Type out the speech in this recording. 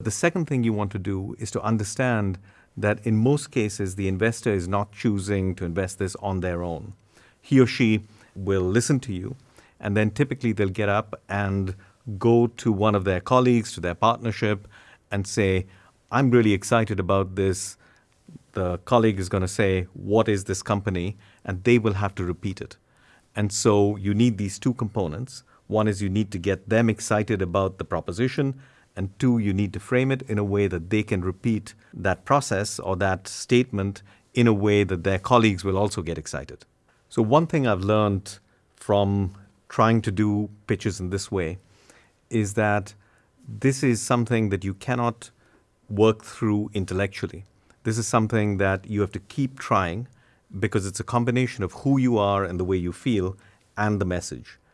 The second thing you want to do is to understand that in most cases, the investor is not choosing to invest this on their own. He or she will listen to you, and then typically they'll get up and go to one of their colleagues, to their partnership, and say, I'm really excited about this. The colleague is going to say, What is this company? And they will have to repeat it. And so you need these two components. One is you need to get them excited about the proposition, and two, you need to frame it in a way that they can repeat that process or that statement in a way that their colleagues will also get excited. So, one thing I've learned from trying to do pitches in this way is that this is something that you cannot work through intellectually. This is something that you have to keep trying because it's a combination of who you are and the way you feel and the message.